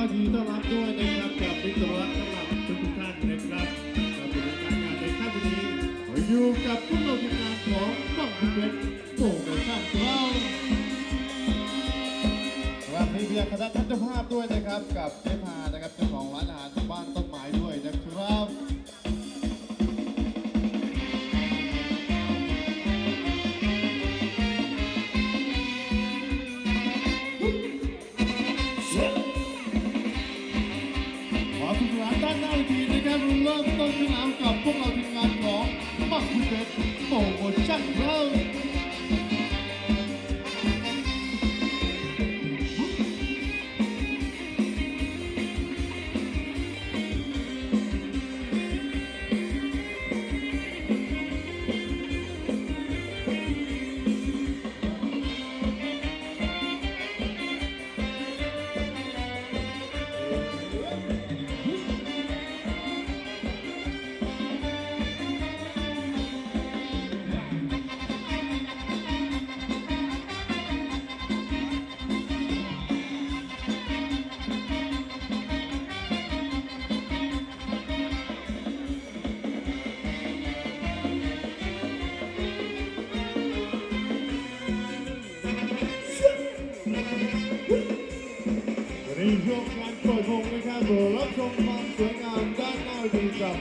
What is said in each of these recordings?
ก็ยินดีต้อนรับด้วยนะครับกับมิตรรักสำหรับทุกท่านนะครับกับกิจกาศงานในค่ำวันนี้อยู่กับพวกเราทีมงานของบ้องเพชรโปรโมชั่นเราครับมีเบียงคณะทัศนภาพด้วยนะครับกับเจ๊พานะครับเจ้าของร้านอาหารบ้านต้นไม้ด้วยนะครับานด้านหน้าเวทีนะครับเริ่มต้นสนามกับพวกเราทีมงานของบ้องเพชรโปรโมชั่นเรา รับรับชมความสวยงามด้านหน้าเวทีกับ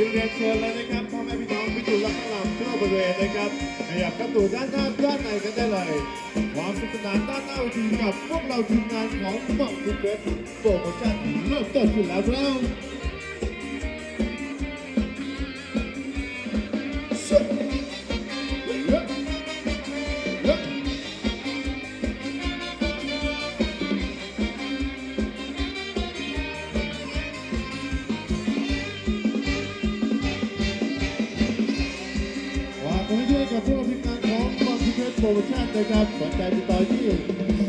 นี้เรียนเชิญเลยนะครับพ่อแม่พี่น้องพิจูรและข้างหลังทั่วบริเวณนะครับขยับกระตูด้านหน้าด้านในกันได้เลยความสนุกสนานด้านหน้าเวทีกับพวกเราทีมงานของบังคุเกตโปรโมชั่นเริ่มต้นขึ้นแล้วครับ กับพวกเราทีมงารของบังคุเกตโปรโมชั่นนะครับสนใจติดต่อที่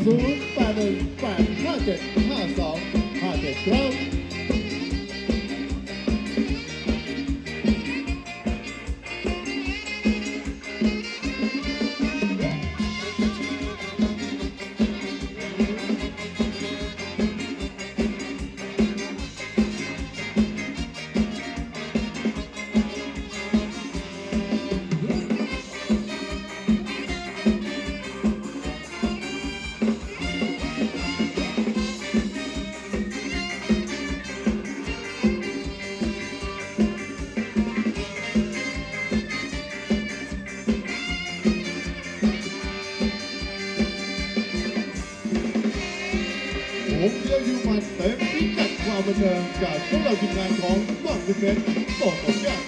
0 8 1 8 5 7 5 2 5 7ครับ ผมเที่ยวยูมันเต็มพิกัดความบันเทิงจากพวกเราทีมงานของบังคุเกตโปรโมชั่น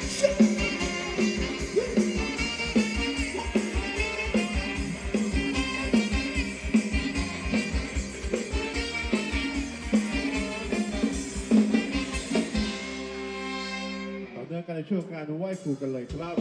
ต่อเนื่องกันในช่วงการไหว้ครูกันเลยครับ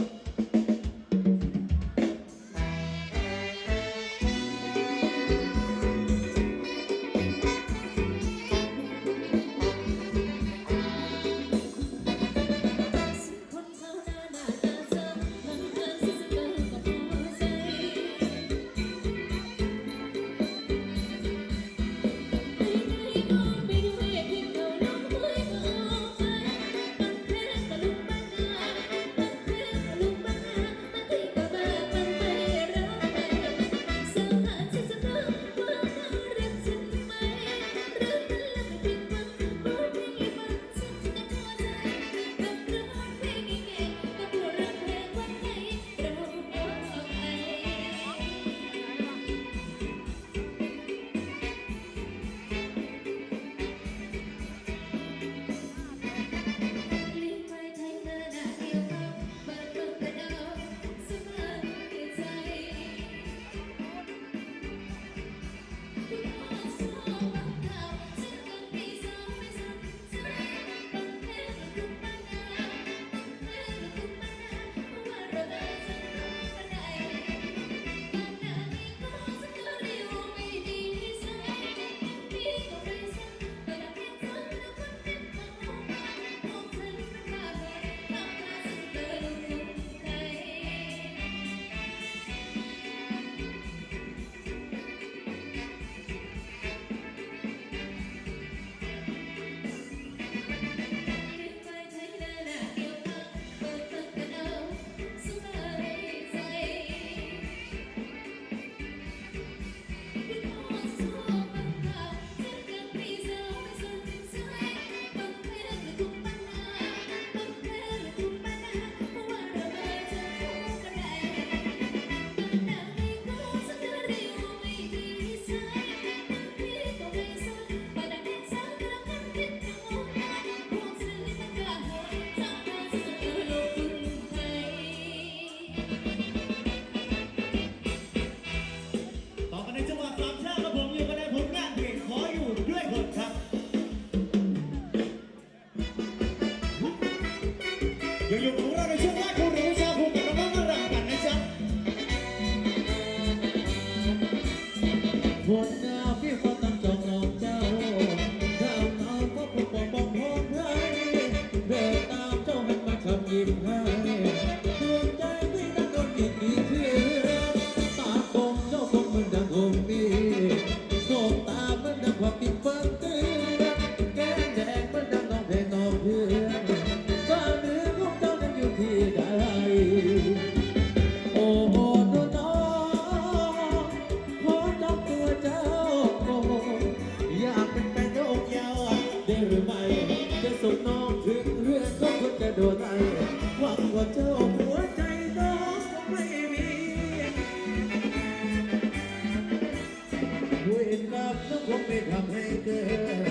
ต้องคงไม่ทำให้เกิ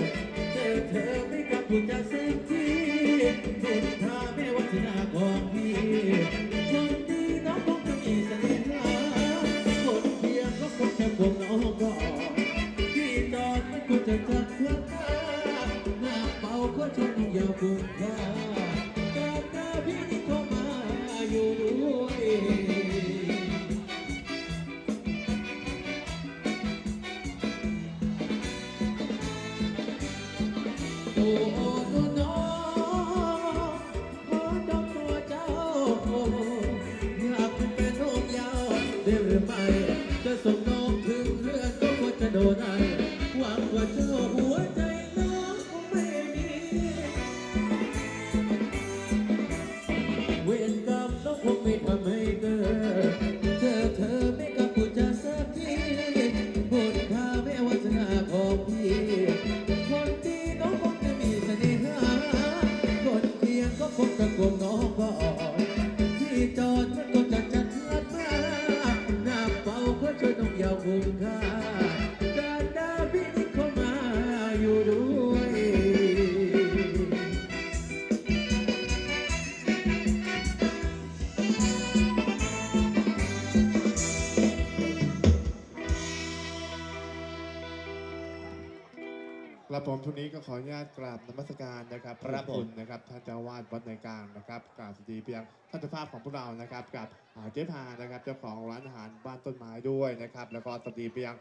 ดเจอเธอไม่กลับพูดจะสักทีทุนทาไม่วัฒนาของพี่คนดีน้องคงจะมีเสน่ห์คนเพียงก็คงจะคงน้องก่อนพี่จอดไม่ควรจะจัดเพื่อนหน้าเป่าก็ชนองยาวคุ้มค่า กร ครับผมช่วงนี้ก็ขออนุญาตกราบนมัสการนะครับครับขอผมณนะครับท่านเจ้าวาดวัดในกลางนะครับกราบสวัสดีเพียงท่านเจ้าภาพของพวกเรานะครับกับอ่าเจ๊พานะครับเจ้าของร้านอาหารบ้านต้นไม้ด้วยนะครับแล้วก็สวัสดีเพียง